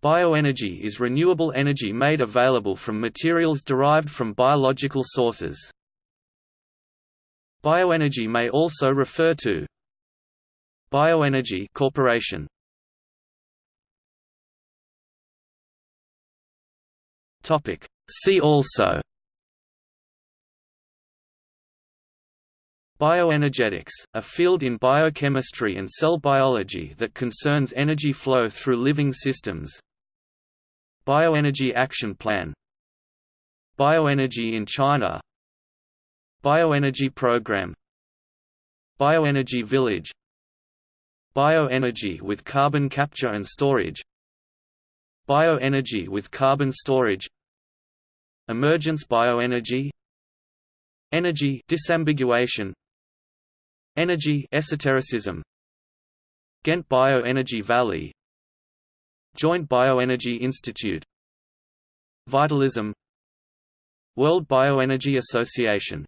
Bioenergy is renewable energy made available from materials derived from biological sources. Bioenergy may also refer to Bioenergy Corporation. Topic See also Bioenergetics, a field in biochemistry and cell biology that concerns energy flow through living systems Bioenergy Action Plan. Bioenergy in China. Bioenergy Program. Bioenergy Village. Bioenergy with carbon capture and storage. Bioenergy with carbon storage. Emergence bioenergy. Energy disambiguation. Energy esotericism. Ghent Bioenergy Valley Joint Bioenergy Institute. Vitalism. World Bioenergy Association